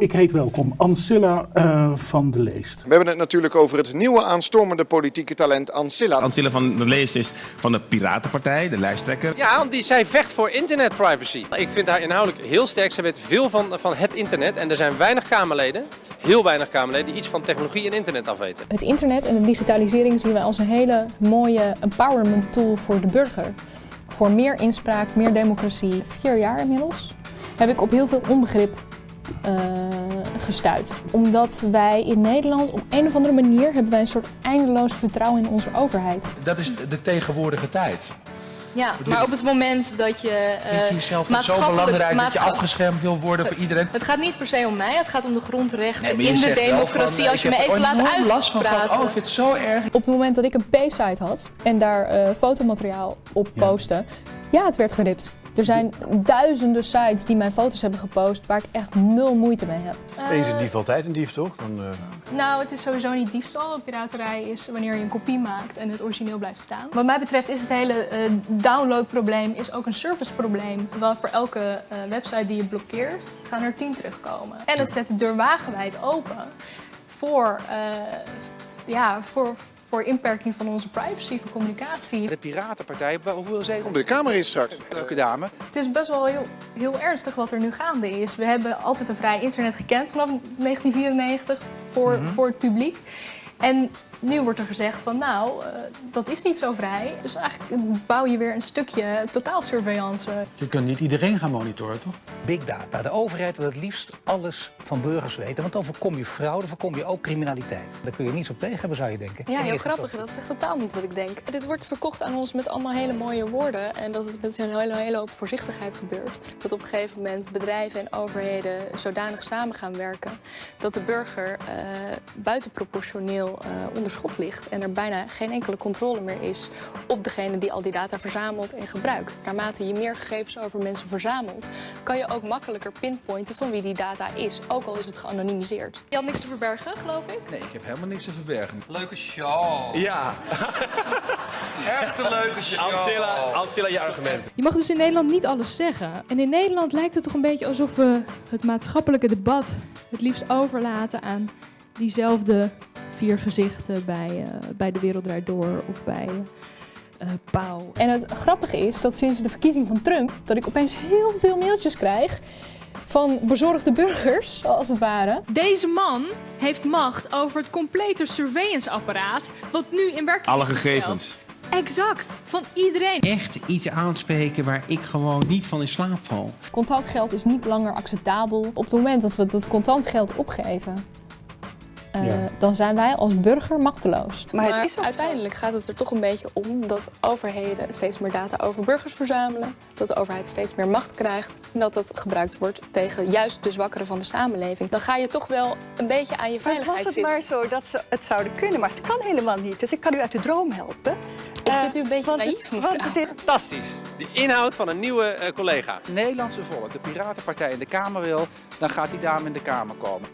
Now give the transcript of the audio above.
Ik heet welkom Ancilla uh, van de Leest. We hebben het natuurlijk over het nieuwe aanstormende politieke talent Ancilla. Ancilla van de Leest is van de Piratenpartij, de lijsttrekker. Ja, want die, zij vecht voor internetprivacy. Ik vind haar inhoudelijk heel sterk. Ze weet veel van, van het internet en er zijn weinig Kamerleden, heel weinig Kamerleden, die iets van technologie en internet afweten. Het internet en de digitalisering zien wij als een hele mooie empowerment tool voor de burger. Voor meer inspraak, meer democratie. Vier jaar inmiddels heb ik op heel veel onbegrip uh, gestuurd. Omdat wij in Nederland op een of andere manier hebben wij een soort eindeloos vertrouwen in onze overheid. Dat is de tegenwoordige tijd. Ja, maar op het moment dat je uh, Vind je jezelf zo belangrijk dat je afgeschermd wil worden voor iedereen? Het gaat niet per se om mij, het gaat om de grondrechten in de democratie. Van, als je me even laat uitpraten. oh, ik vind het zo erg. Op het moment dat ik een P-site had en daar uh, fotomateriaal op ja. postte, ja, het werd geript. Er zijn duizenden sites die mijn foto's hebben gepost waar ik echt nul moeite mee heb. Eens een dief altijd een dief, toch? Dan, uh... Nou, het is sowieso niet diefstal. Piraterij is wanneer je een kopie maakt en het origineel blijft staan. Wat mij betreft is het hele uh, downloadprobleem is ook een serviceprobleem. Wel voor elke uh, website die je blokkeert, gaan er tien terugkomen. En het zet de deur wagenwijd open voor, ja, voor, voor inperking van onze privacy, voor communicatie. De Piratenpartij, hoeveel zetels? De Kamer is straks. Leuke dame. Het is best wel heel, heel ernstig wat er nu gaande is. We hebben altijd een vrij internet gekend vanaf 1994 voor, mm -hmm. voor het publiek. En nu wordt er gezegd van nou, uh, dat is niet zo vrij. Dus eigenlijk bouw je weer een stukje totaalsurveillance. Je kunt niet iedereen gaan monitoren, toch? Big data. De overheid wil het liefst alles van burgers weten. Want dan voorkom je fraude, voorkom je ook criminaliteit. Daar kun je niets op tegen hebben, zou je denken. Ja, heel grappig. Dat is echt totaal niet wat ik denk. Dit wordt verkocht aan ons met allemaal hele mooie woorden. En dat het met een hele, hele hoop voorzichtigheid gebeurt. Dat op een gegeven moment bedrijven en overheden zodanig samen gaan werken... dat de burger uh, buitenproportioneel uh, onder schot ligt en er bijna geen enkele controle meer is op degene die al die data verzamelt en gebruikt. Naarmate je meer gegevens over mensen verzamelt, kan je ook makkelijker pinpointen van wie die data is, ook al is het geanonimiseerd. Je had niks te verbergen, geloof ik? Nee, ik heb helemaal niks te verbergen. Leuke show. Ja. Echt een leuke show. Ancilla, Ancilla, je argument. Je mag dus in Nederland niet alles zeggen. En in Nederland lijkt het toch een beetje alsof we het maatschappelijke debat het liefst overlaten aan diezelfde vier gezichten bij, uh, bij De Wereld Draait Door of bij uh, Pauw. En het grappige is dat sinds de verkiezing van Trump, dat ik opeens heel veel mailtjes krijg van bezorgde burgers, als het ware. Deze man heeft macht over het complete surveillance-apparaat, wat nu in werking Alle gegevens. Exact, van iedereen. Echt iets aanspreken waar ik gewoon niet van in slaap val. Contant geld is niet langer acceptabel. Op het moment dat we dat contant geld opgeven, uh, ja. dan zijn wij als burger machteloos. Maar, maar uiteindelijk gaat het er toch een beetje om dat overheden steeds meer data over burgers verzamelen. Dat de overheid steeds meer macht krijgt. En dat dat gebruikt wordt tegen juist de zwakkeren van de samenleving. Dan ga je toch wel een beetje aan je veiligheid zitten. Was het maar zo dat ze het zouden kunnen, maar het kan helemaal niet. Dus ik kan u uit de droom helpen. Ik uh, vind u een beetje want naïef. Dit... Fantastisch. De inhoud van een nieuwe uh, collega. Nederlandse volk, de Piratenpartij in de Kamer wil, dan gaat die dame in de Kamer komen.